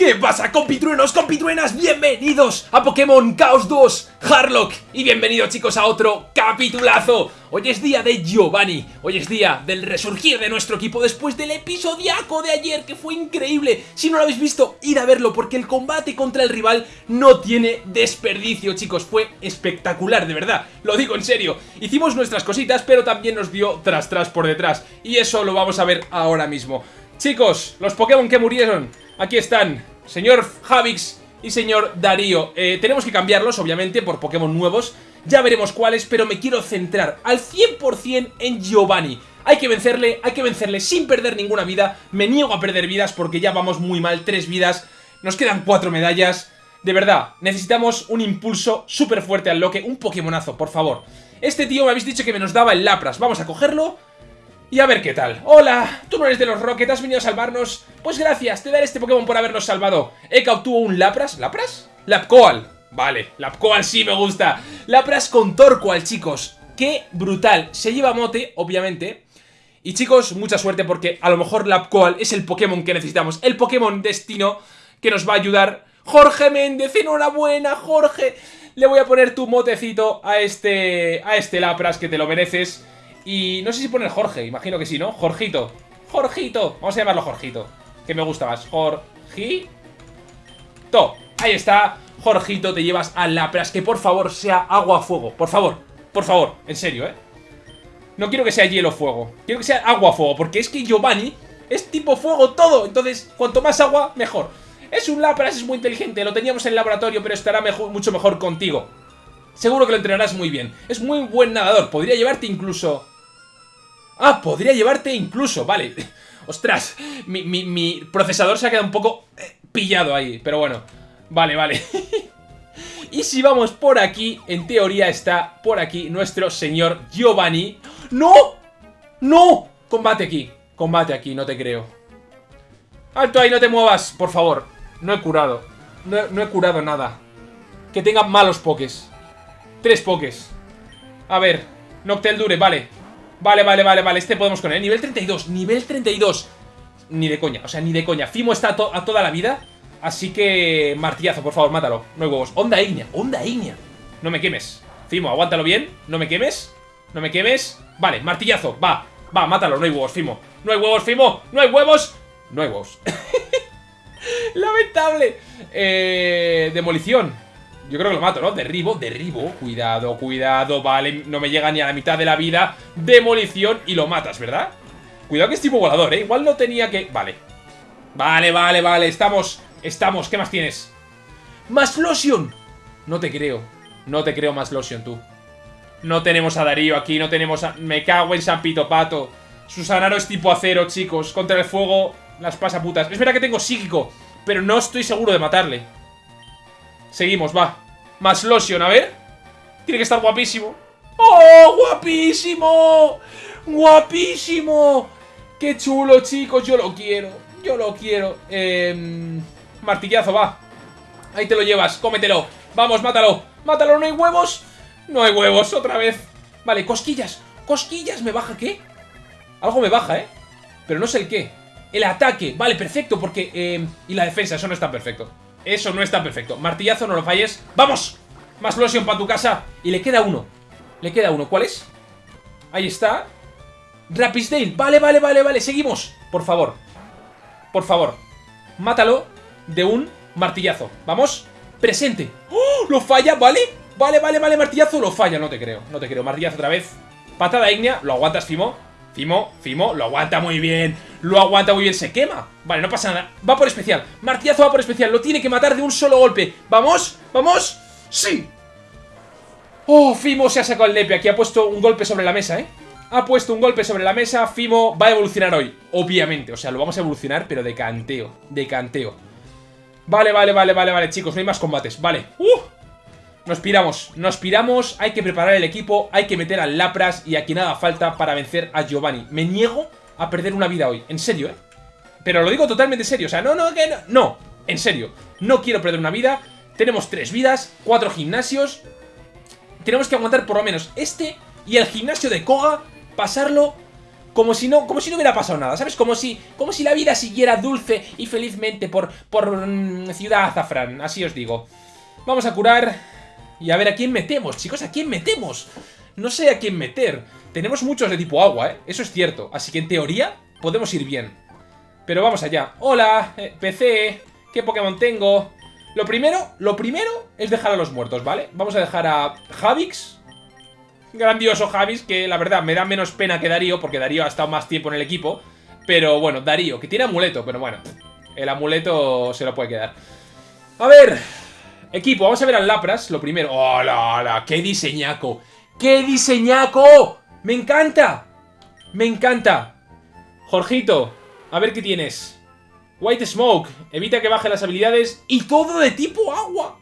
¿Qué pasa compitruenos, compitruenas? Bienvenidos a Pokémon Chaos 2 Harlock. Y bienvenidos chicos a otro capitulazo. Hoy es día de Giovanni, hoy es día del resurgir de nuestro equipo después del episodiaco de ayer que fue increíble. Si no lo habéis visto, id a verlo porque el combate contra el rival no tiene desperdicio chicos. Fue espectacular, de verdad, lo digo en serio. Hicimos nuestras cositas pero también nos dio tras tras por detrás. Y eso lo vamos a ver ahora mismo. Chicos, los Pokémon que murieron, aquí están Señor Javix y señor Darío. Eh, Tenemos que cambiarlos, obviamente, por Pokémon nuevos. Ya veremos cuáles, pero me quiero centrar al 100% en Giovanni. Hay que vencerle, hay que vencerle sin perder ninguna vida. Me niego a perder vidas porque ya vamos muy mal Tres vidas, nos quedan cuatro medallas. De verdad, necesitamos un impulso súper fuerte al loque Un Pokémonazo, por favor. Este tío me habéis dicho que me nos daba el Lapras. Vamos a cogerlo y a ver qué tal. Hola, tú no eres de los Rocket, has venido a salvarnos. Pues gracias, te daré este Pokémon por habernos salvado. Eka obtuvo un Lapras. ¿Lapras? Lapcoal. Vale, Lapcoal sí me gusta. Lapras con Torqual, chicos. Qué brutal. Se lleva mote, obviamente. Y chicos, mucha suerte porque a lo mejor Lapcoal es el Pokémon que necesitamos. El Pokémon destino que nos va a ayudar. Jorge Méndez, enhorabuena, Jorge. Le voy a poner tu motecito a este, a este Lapras que te lo mereces. Y no sé si poner Jorge, imagino que sí, ¿no? Jorgito. Jorgito. Vamos a llamarlo Jorgito. Que me gusta más. Jorgito. Ahí está. Jorgito, te llevas a Lapras. Que por favor sea agua-fuego. Por favor. Por favor. En serio, ¿eh? No quiero que sea hielo-fuego. Quiero que sea agua-fuego. Porque es que Giovanni es tipo fuego todo. Entonces, cuanto más agua, mejor. Es un Lapras, es muy inteligente. Lo teníamos en el laboratorio, pero estará mucho mejor contigo. Seguro que lo entrenarás muy bien. Es muy buen nadador. Podría llevarte incluso Ah, podría llevarte incluso, vale. Ostras, mi, procesador se ha quedado un poco eh, pillado ahí, pero bueno. Vale, vale. y si vamos por aquí, en teoría está por aquí nuestro señor Giovanni. ¡No! ¡No! Combate aquí, combate aquí, no te creo. Alto ahí, no te muevas, por favor. No he curado. No, no he curado nada. Que tenga malos pokés. Tres pokés. A ver, Noctel dure, vale. Vale, vale, vale, vale, este podemos con él. Nivel 32, nivel 32 Ni de coña, o sea, ni de coña. Fimo está a, toda la vida Así que... Martillazo, por favor, mátalo. No hay huevos. Onda Ignea, Onda Ignea No me quemes. Fimo, aguántalo bien No me quemes No me quemes. Vale, martillazo Va, va, mátalo No hay huevos, Fimo. No hay huevos, Fimo No hay huevos No hay huevos. Lamentable. Eh... Demolición yo creo que lo mato, ¿no? Derribo, derribo. Cuidado, cuidado, vale. No me llega ni a la mitad de la vida. Demolición y lo matas, ¿verdad? Cuidado que es tipo volador, ¿eh? Igual no tenía que... Vale. Vale, vale, vale. Estamos, estamos. ¿Qué más tienes? ¡Más lotion! No te creo. No te creo más lotion, tú. No tenemos a Darío aquí No tenemos a... Me cago en San Pito Pato Susanaro es tipo acero, chicos. Contra el fuego Las pasa putas Es verdad que tengo psíquico Pero no estoy seguro de matarle Seguimos, va Más lotion, a ver Tiene que estar guapísimo ¡Oh, guapísimo! ¡Guapísimo! ¡Qué chulo, chicos! Yo lo quiero Yo lo quiero eh, Martillazo, va Ahí te lo llevas, cómetelo Vamos, mátalo Mátalo, ¿no hay huevos? No hay huevos, otra vez Vale, cosquillas Cosquillas, ¿me baja qué? Algo me baja, ¿eh? Pero no sé el qué El ataque, vale, perfecto, porque... Eh, y la defensa, eso no está perfecto eso no está perfecto. Martillazo, no lo falles. ¡Vamos! Más lotion para tu casa. Y le queda uno. Le queda uno. ¿Cuál es? Ahí está. Rapisdale. Vale, vale, vale, vale. Seguimos. Por favor. Por favor. Mátalo de un martillazo. Vamos. Presente. ¡Oh! Lo falla, ¿vale? Vale, vale, vale. Martillazo. Lo falla. No te creo. No te creo. Martillazo otra vez. Patada ígnea. Lo aguantas, Fimo. Fimo, Fimo, lo aguanta muy bien Lo aguanta muy bien, se quema Vale, no pasa nada, va por especial Martillazo va por especial, lo tiene que matar de un solo golpe ¿Vamos? ¿Vamos? ¡Sí! Oh, Fimo se ha sacado el lepe Aquí ha puesto un golpe sobre la mesa, ¿eh? Ha puesto un golpe sobre la mesa Fimo va a evolucionar hoy, obviamente O sea, lo vamos a evolucionar, pero de canteo De canteo Vale, vale, vale, vale, vale, chicos No hay más combates, vale ¡Uh! Nos piramos, nos piramos, hay que preparar el equipo, hay que meter al Lapras y aquí nada falta para vencer a Giovanni. Me niego a perder una vida hoy, en serio, ¿eh? Pero lo digo totalmente serio, o sea, no, no, que no, no, en serio, no quiero perder una vida. Tenemos tres vidas, cuatro gimnasios, tenemos que aguantar por lo menos este y el gimnasio de Koga, pasarlo como si no, como si no hubiera pasado nada, ¿sabes? Como si, como si la vida siguiera dulce y felizmente por, por mm, Ciudad Azafrán, así os digo. Vamos a curar y a ver a quién metemos, chicos, ¿a quién metemos? No sé a quién meter. Tenemos muchos de tipo agua, ¿eh? Eso es cierto. Así que en teoría podemos ir bien. Pero vamos allá. Hola, eh, PC, ¿qué Pokémon tengo? Lo primero, lo primero es dejar a los muertos, ¿vale? Vamos a dejar a Javix. Grandioso Javix, que la verdad me da menos pena que Darío, porque Darío ha estado más tiempo en el equipo. Pero bueno, Darío, que tiene amuleto, pero bueno, el amuleto se lo puede quedar. A ver, equipo, vamos a ver al Lapras, lo primero. ¡Hola, hola! ¡Qué diseñaco! ¡Qué diseñaco! ¡Me encanta! ¡Me encanta! Jorgito, a ver qué tienes. White Smoke, evita que baje las habilidades y todo de tipo agua.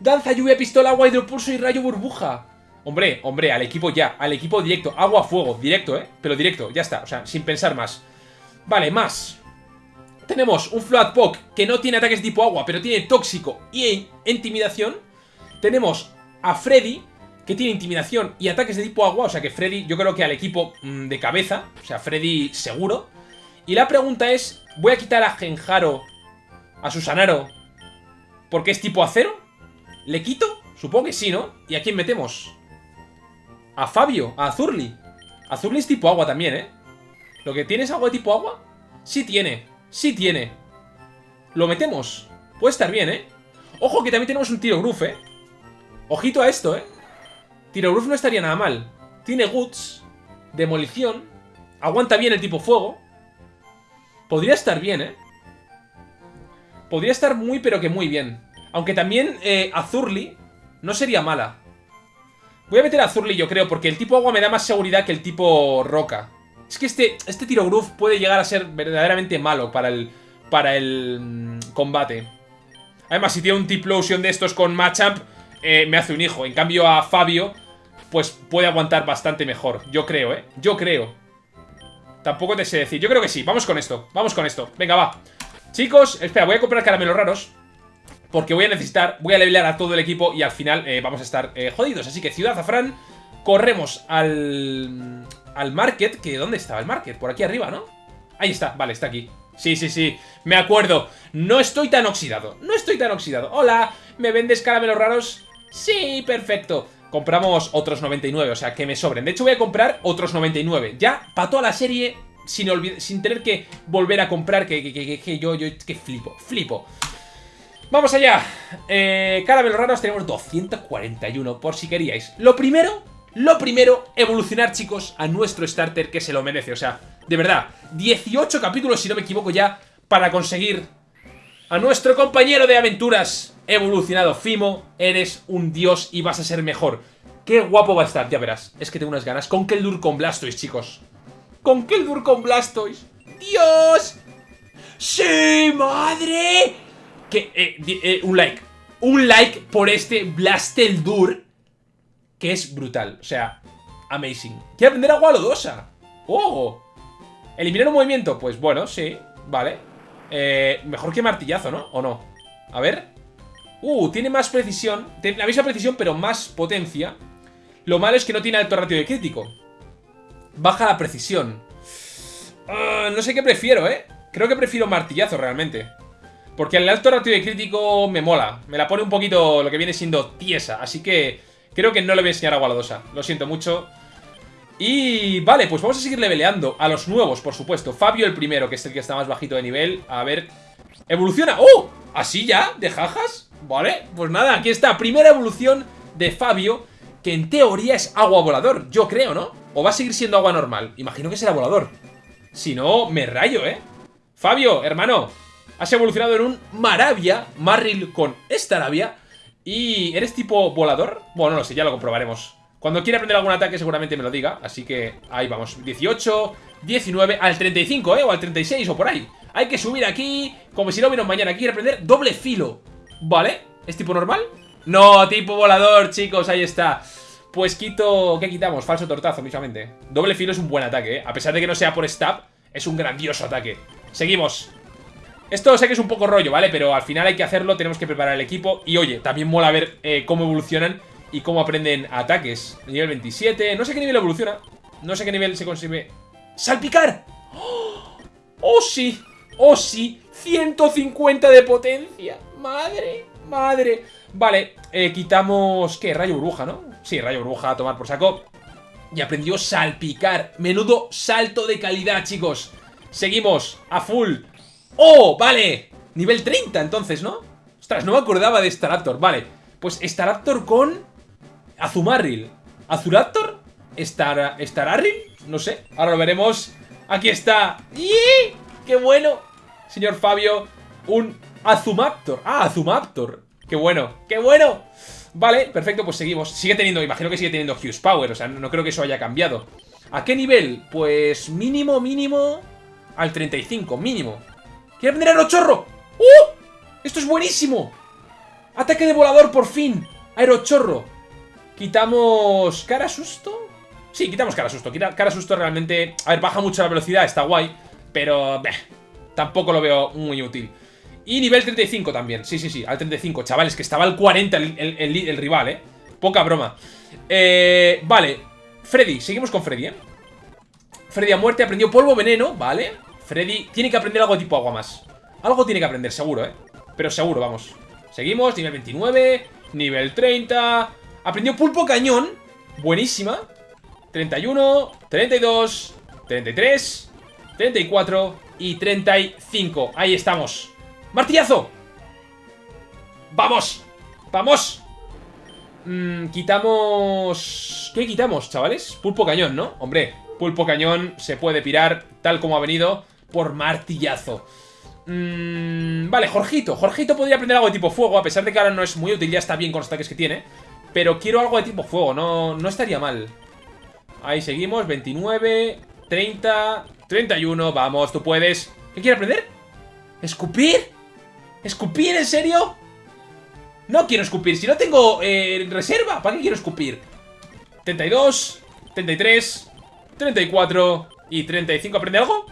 Danza, lluvia, pistola, agua, hidropulso y rayo burbuja. Hombre, hombre, al equipo ya, al equipo directo, agua, fuego, directo, ¿eh? Pero directo, ya está, o sea, sin pensar más. Vale, más. Tenemos un Floatpoke que no tiene ataques tipo agua, pero tiene tóxico y intimidación. Tenemos a Freddy, que tiene intimidación y ataques de tipo agua, o sea que Freddy, yo creo que al equipo mm, de cabeza, o sea, Freddy seguro. Y la pregunta es, ¿voy a quitar a Genjaro, a Susanaro, porque es tipo acero? ¿Le quito? Supongo que sí, ¿no? ¿Y a quién metemos? A Fabio, a Azurli. Azurli es tipo agua también, ¿eh? ¿Lo que tiene es agua de tipo agua? Sí tiene, sí tiene. ¿Lo metemos? Puede estar bien, ¿eh? Ojo que también tenemos un tiro gruf, ¿eh? Ojito a esto, ¿eh? Tiro gruf no estaría nada mal. Tiene Guts, Demolición, aguanta bien el tipo fuego. Podría estar bien, ¿eh? Podría estar muy, pero que muy bien. Aunque también eh, Azurli no sería mala. Voy a meter a Azurli, yo creo, porque el tipo agua me da más seguridad que el tipo roca. Es que este, este tiro groove puede llegar a ser verdaderamente malo para el, para el mm, combate. Además, si tiene un Tiplosion de estos con Machamp, eh, me hace un hijo. En cambio, a Fabio, pues puede aguantar bastante mejor. Yo creo, ¿eh? Yo creo. Tampoco te sé decir. Yo creo que sí. Vamos con esto. Vamos con esto. Venga, va. Chicos, espera, voy a comprar caramelos raros. Porque voy a necesitar, voy a levelear a todo el equipo y al final eh, vamos a estar eh, jodidos. Así que Ciudad Zafrán, corremos al, al market. que ¿Dónde estaba el market? Por aquí arriba, ¿no? Ahí está, vale, está aquí. Sí, sí, sí, me acuerdo. No estoy tan oxidado, no estoy tan oxidado. Hola, ¿me vendes caramelos raros? Sí, perfecto. Compramos otros 99, o sea, que me sobren. De hecho, voy a comprar otros 99. Ya, para toda la serie, sin, sin tener que volver a comprar, que, que, que, yo, yo, que flipo, flipo. Vamos allá. Eh, caramelos raros tenemos 241, por si queríais. Lo primero, lo primero, evolucionar, chicos, a nuestro starter que se lo merece. O sea, de verdad, 18 capítulos, si no me equivoco ya, para conseguir a nuestro compañero de aventuras evolucionado. Fimo, eres un dios y vas a ser mejor. Qué guapo va a estar, ya verás. Es que tengo unas ganas. Con Keldur con Blastoise, chicos. Con Keldur con Blastoise. ¡Dios! ¡Sí, madre! Que, eh, eh, un like. Un like por este Blasteldur. Que es brutal. O sea, amazing. Quiero aprender agua lodosa. ¡Oh! ¿Eliminar un movimiento? Pues bueno, sí. Vale. Eh, mejor que martillazo, ¿no? ¿O no? A ver. Uh, tiene más precisión. Tiene la misma precisión, pero más potencia. Lo malo es que no tiene alto ratio de crítico. Baja la precisión. Uh, no sé qué prefiero, ¿eh? Creo que prefiero martillazo realmente. Porque el alto ratio de crítico me mola. Me la pone un poquito lo que viene siendo tiesa. Así que creo que no le voy a enseñar a Gualadosa. Lo siento mucho. Y vale, pues vamos a seguir leveleando. A los nuevos, por supuesto. Fabio el primero, que es el que está más bajito de nivel. A ver... ¡Evoluciona! ¡Oh! ¿Así ya? ¿De jajas? Vale, pues nada, aquí está. Primera evolución de Fabio, que en teoría es agua volador. Yo creo, ¿no? ¿O va a seguir siendo agua normal? Imagino que será volador. Si no, me rayo, ¿eh? Fabio, hermano, Has evolucionado en un Maravia, Marril con Staravia. ¿Y eres tipo volador? Bueno, no lo sé, ya lo comprobaremos. Cuando quiera aprender algún ataque seguramente me lo diga. Así que ahí vamos. 18, 19, al 35, ¿eh? O al 36 o por ahí. Hay que subir aquí, como si no hubiera mañana. Aquí quiere aprender doble filo. ¿Vale? ¿Es tipo normal? No, tipo volador, chicos, ahí está. Pues quito... ¿Qué quitamos? Falso tortazo, mismamente. Doble filo es un buen ataque, ¿eh? A pesar de que no sea por stab, es un grandioso ataque. Seguimos. Esto sé que es un poco rollo, ¿vale? Pero al final hay que hacerlo, tenemos que preparar el equipo Y oye, también mola ver eh, cómo evolucionan y cómo aprenden ataques Nivel 27, no sé qué nivel evoluciona No sé qué nivel se consigue ¡Salpicar! ¡Oh, ¡Oh, sí! ¡Oh, sí! 150 de potencia. ¡Madre! ¡Madre! Vale, eh, quitamos... ¿Qué? Rayo burbuja, ¿no? Sí, rayo burbuja a tomar por saco. Y aprendió salpicar. Menudo salto de calidad, chicos. Seguimos a full. ¡Oh! Vale. Nivel 30, entonces, ¿no? Ostras, no me acordaba de Staraptor. Vale. Pues Staraptor con... Azumarril. ¿Azuraptor? ¿Star... ¿Stararril? No sé. Ahora lo veremos. Aquí está. ¡Y! ¡Qué bueno! Señor Fabio. Un Azumaptor. Ah, Azumaptor. ¡Qué bueno! ¡Qué bueno! Vale, perfecto, pues seguimos. Sigue teniendo, imagino que sigue teniendo Hughes Power, o sea, no creo que eso haya cambiado. ¿A qué nivel? Pues mínimo, mínimo... Al 35, mínimo. ¿Quiere aprender Aerochorro? ¡Uh! ¡Esto es buenísimo! Ataque de volador, por fin. Aerochorro. Quitamos... ¿Cara susto? Sí, quitamos cara susto. Cara susto realmente... A ver, baja mucho la velocidad, está guay. Pero... tampoco lo veo muy útil. Y nivel 35 también, sí, sí, sí, al 35 Chavales, que estaba al 40 el, rival, eh Poca broma eh, Vale, Freddy, seguimos con Freddy, eh Freddy a muerte, aprendió polvo veneno, vale Freddy tiene que aprender algo tipo agua más Algo tiene que aprender, seguro, eh Pero seguro, vamos Seguimos, nivel 29, nivel 30 Aprendió pulpo cañón Buenísima 31, 32, 33 34 y 35 Ahí estamos ¡Martillazo! ¡Vamos! ¡Vamos! Mm, quitamos... ¿Qué quitamos, chavales? Pulpo cañón, ¿no? Hombre, pulpo cañón se puede pirar tal como ha venido por martillazo. Mm, vale, Jorgito. Jorgito podría aprender algo de tipo fuego, a pesar de que ahora no es muy útil, ya está bien con los ataques que tiene. Pero quiero algo de tipo fuego, no, no estaría mal. Ahí seguimos, 29, 30, 31, vamos, tú puedes. ¿Qué quiere aprender? ¿Escupir? ¿Escupir? ¿En serio? No quiero escupir. Si no tengo eh, reserva, ¿para qué quiero escupir? 32, 33, 34 y 35. ¿Aprende algo?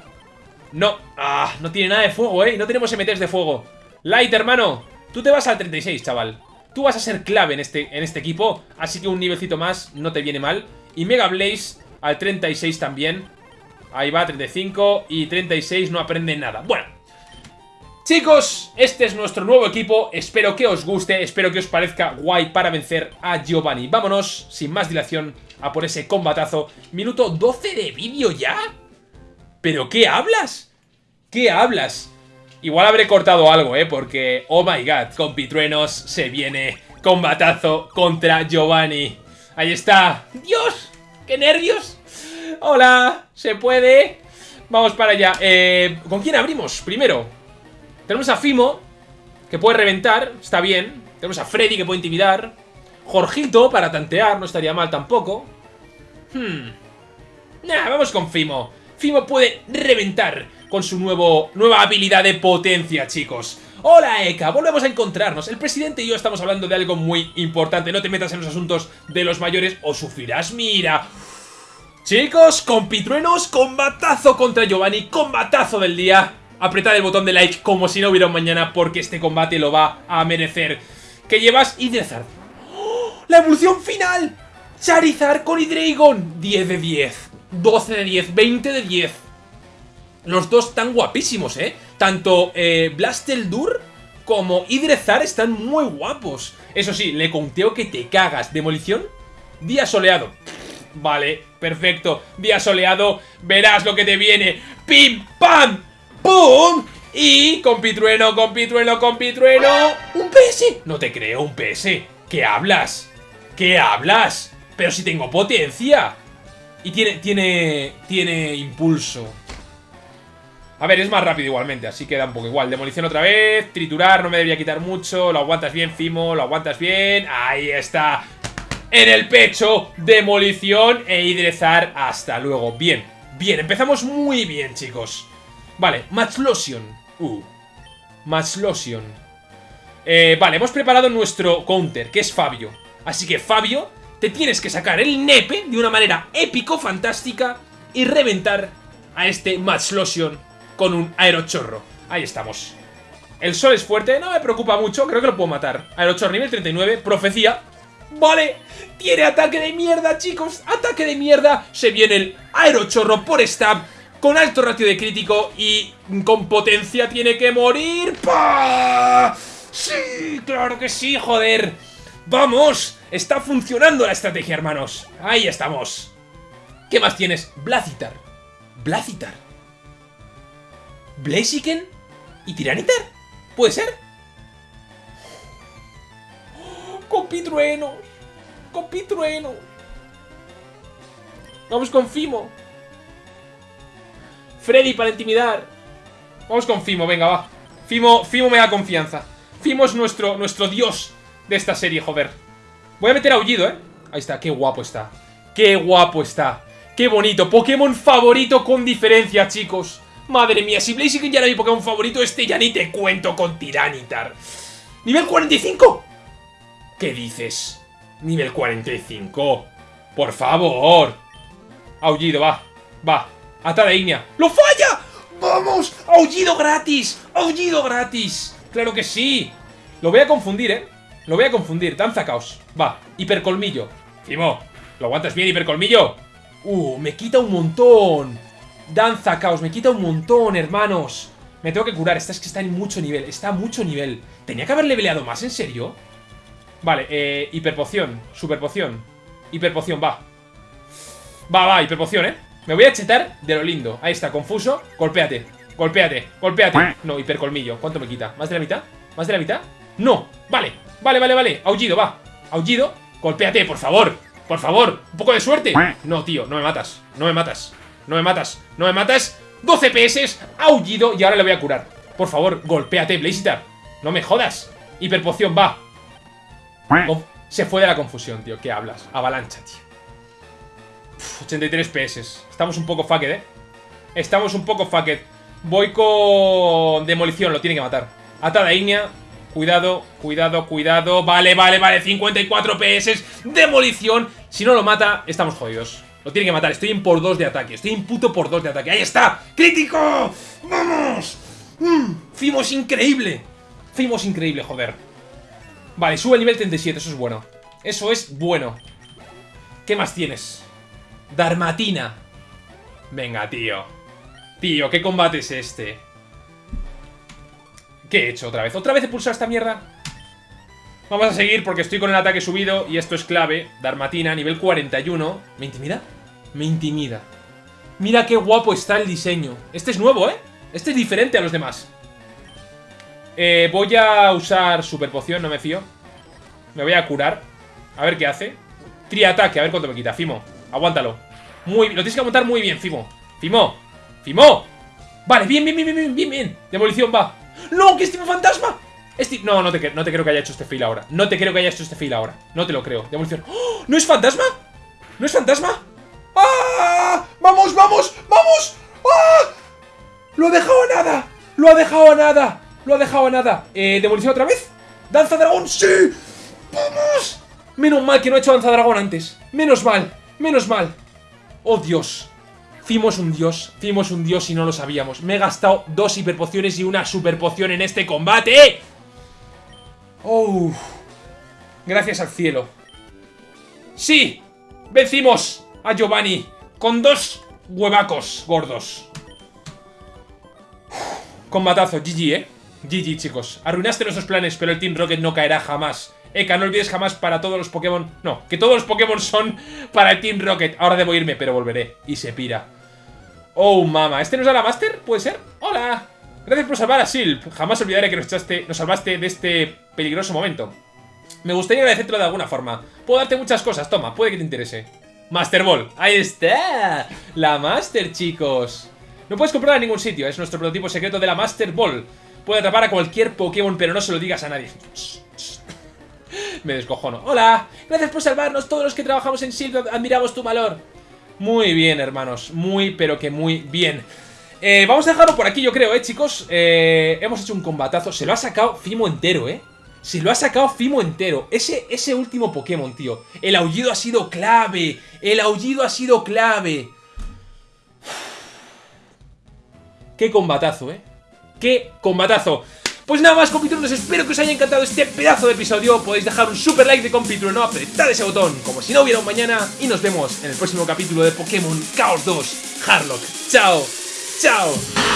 No. Ah, no tiene nada de fuego, ¿eh? No tenemos MTs de fuego. Light, hermano. Tú te vas al 36, chaval. Tú vas a ser clave en este, en este equipo. Así que un nivelcito más no te viene mal. Y Mega Blaze al 36 también. Ahí va, 35 y 36 no aprende nada. Bueno, Chicos, este es nuestro nuevo equipo, espero que os guste, espero que os parezca guay para vencer a Giovanni. Vámonos, sin más dilación, a por ese combatazo. Minuto 12 de vídeo ya. ¿Pero qué hablas? ¿Qué hablas? Igual habré cortado algo, ¿eh? Porque, oh my god, con Pitruenos se viene combatazo contra Giovanni. Ahí está. ¡Dios! ¡Qué nervios! Hola, ¿se puede? Vamos para allá. Eh, ¿Con quién abrimos? Primero, tenemos a Fimo, que puede reventar, está bien. Tenemos a Freddy, que puede intimidar. Jorgito, para tantear, no estaría mal tampoco. Hmm. Nah, vamos con Fimo. Fimo puede reventar con su nuevo, nueva habilidad de potencia, chicos. Hola, Eka, volvemos a encontrarnos. El presidente y yo estamos hablando de algo muy importante. No te metas en los asuntos de los mayores o sufrirás, mira. Chicos, con Pitruenos, combatazo contra Giovanni, combatazo del día apretad el botón de like como si no hubiera un mañana porque este combate lo va a merecer. ¿Qué llevas? Hidrazard. ¡Oh! ¡La evolución final! Charizard con Hydreigon. 10 de 10. 12 de 10. 20 de 10. Los dos están guapísimos, ¿eh? Tanto eh, Blasteldur como Idrezar están muy guapos. Eso sí, le conteo que te cagas. ¿Demolición? Día soleado. Vale, perfecto. Día soleado, verás lo que te viene. ¡Pim! ¡Pam! ¡Pum! Y con pitrueno, con pitrueno, con pitrueno... ¡Un PS! No te creo, un PS. ¿Qué hablas? ¿Qué hablas? Pero si tengo potencia. Y tiene, tiene, tiene impulso. A ver, es más rápido igualmente, así queda un poco igual. Demolición otra vez, triturar, no me debería quitar mucho. Lo aguantas bien, Fimo, lo aguantas bien. Ahí está. En el pecho, demolición e hidrezar. Hasta luego. Bien, bien, empezamos muy bien, chicos. Vale, Match Lotion. Uh. Match Lotion. Eh, vale, hemos preparado nuestro counter, que es Fabio. Así que, Fabio, te tienes que sacar el nepe de una manera épico, fantástica y reventar a este Match Lotion con un aerochorro. Ahí estamos. El sol es fuerte, no me preocupa mucho, creo que lo puedo matar. Aerochorro nivel 39, profecía. Vale, tiene ataque de mierda, chicos. Ataque de mierda. Se viene el aerochorro por stab con alto ratio de crítico y con potencia tiene que morir. ¡Pah! ¡Sí! ¡Claro que sí, joder! ¡Vamos! Está funcionando la estrategia, hermanos. Ahí estamos. ¿Qué más tienes? Blazitar. Blazitar. Blaziken y Tiranitar. ¿Puede ser? Compitruenos. Compitruenos. Vamos con Fimo. Freddy para intimidar. Vamos con Fimo, venga, va. Fimo, Fimo me da confianza. Fimo es nuestro, nuestro dios de esta serie, joder. Voy a meter aullido, ¿eh? Ahí está, qué guapo está. Qué guapo está. Qué bonito. Pokémon favorito con diferencia, chicos. Madre mía, si Blaziken ya era mi Pokémon favorito, este ya ni te cuento con Tiranitar. ¿Nivel 45? ¿Qué dices? Nivel 45. Por favor. Aullido, va. Va. Atada Ignea. ¡Lo falla! ¡Vamos! ¡Aullido gratis! ¡Aullido gratis! ¡Claro que sí! Lo voy a confundir, ¿eh? Lo voy a confundir. Danza caos. Va. Hipercolmillo. Fimo. ¿Lo aguantas bien, hipercolmillo? Uh, me quita un montón. Danza caos. Me quita un montón, hermanos. Me tengo que curar. Esta es que está en mucho nivel. Está a mucho nivel. ¿Tenía que haberle peleado más? ¿En serio? Vale, eh, hiperpoción. Superpoción. Hiperpoción, va. Va, va, hiperpoción, ¿eh? Me voy a chetar de lo lindo. Ahí está, confuso. Golpéate. Golpéate. Golpéate. No, hipercolmillo. ¿Cuánto me quita? ¿Más de la mitad? ¿Más de la mitad? No. Vale. Vale, vale, vale. Aullido, va. Aullido. Golpéate, por favor. Por favor. Un poco de suerte. No, tío. No me matas. No me matas. No me matas. No me matas. 12 PS. Aullido. Y ahora le voy a curar. Por favor, golpéate, Blazitar. No me jodas. Hiperpoción, va. Oh, se fue de la confusión, tío. ¿Qué hablas? Avalancha, tío. 83 PS. Estamos un poco fucked, ¿eh? Estamos un poco fucked. Voy con... Demolición, lo tiene que matar. Atada Ignea. Cuidado, cuidado, cuidado. Vale, vale, vale. 54 PS. Demolición. Si no lo mata, estamos jodidos. Lo tiene que matar. Estoy en por 2 de ataque. Estoy en puto por 2 de ataque. ¡Ahí está! ¡Crítico! ¡Vamos! Mm, Fimos increíble. Fimos increíble, joder. Vale, sube el nivel 37. Eso es bueno. Eso es bueno. ¿Qué más tienes? Darmatina. Venga, tío. Tío, ¿qué combate es este? ¿Qué he hecho otra vez? ¿Otra vez he pulsado esta mierda? Vamos a seguir porque estoy con el ataque subido y esto es clave. Darmatina, nivel 41. ¿Me intimida? Me intimida. Mira qué guapo está el diseño. Este es nuevo, ¿eh? Este es diferente a los demás. Eh, voy a usar super poción, no me fío. Me voy a curar. A ver qué hace. Triataque, a ver cuánto me quita. Fimo, aguántalo. Muy Lo tienes que aguantar muy bien, Fimo. Fimo. Fimo. Vale, bien, bien, bien, bien, bien, bien. Demolición va. ¡No! ¡Que es tipo fantasma! No, no te, no te creo que haya hecho este fail ahora. No te creo que haya hecho este fail ahora. No te lo creo. Demolición. ¡Oh! ¿No es fantasma? ¿No es fantasma? ¡Ah! ¡Vamos, vamos! ¡Vamos! ¡Ah! ¡Lo ha dejado a nada! ¡Lo ha dejado a nada! ¡Lo ha dejado a nada! Eh, ¿demolición otra vez? ¡Danza dragón! ¡Sí! ¡Vamos! Menos mal que no he hecho danza dragón antes. Menos mal. Menos mal. ¡Oh, Dios! Fimo un dios, Fimo un dios y no lo sabíamos. Me he gastado dos hiperpociones y una superpoción en este combate. ¡Oh! Gracias al cielo. ¡Sí! Vencimos a Giovanni con dos huevacos gordos. Combatazo, GG, ¿eh? GG, chicos. Arruinaste nuestros planes, pero el Team Rocket no caerá jamás. Eka, no olvides jamás para todos los Pokémon... No, que todos los Pokémon son para el Team Rocket. Ahora debo irme, pero volveré. Y se pira. Oh, mama. ¿Este nos da la Master? ¿Puede ser? ¡Hola! Gracias por salvar a Silp. Jamás olvidaré que nos, echaste, salvaste de este peligroso momento. Me gustaría agradecértelo de alguna forma. Puedo darte muchas cosas, toma, puede que te interese. Master Ball, ahí está. La Master, chicos. No puedes comprarla en ningún sitio, es nuestro prototipo secreto de la Master Ball. Puede atrapar a cualquier Pokémon, pero no se lo digas a nadie. Me descojono. Hola, gracias por salvarnos. Todos los que trabajamos en Silp admiramos tu valor. Muy bien, hermanos. Muy, pero que muy bien. Eh, vamos a dejarlo por aquí, yo creo, ¿eh, chicos? Eh, hemos hecho un combatazo. Se lo ha sacado Fimo entero, ¿eh? Se lo ha sacado Fimo entero. Ese, ese último Pokémon, tío. El aullido ha sido clave. El aullido ha sido clave. Qué combatazo, ¿eh? Qué combatazo. Pues nada más, compitrunos, espero que os haya encantado este pedazo de episodio. Podéis dejar un super like de compitruno, no apretad ese botón, como si no hubiera un mañana. Y nos vemos en el próximo capítulo de Pokémon Chaos 2 Harlock. ¡Chao! ¡Chao!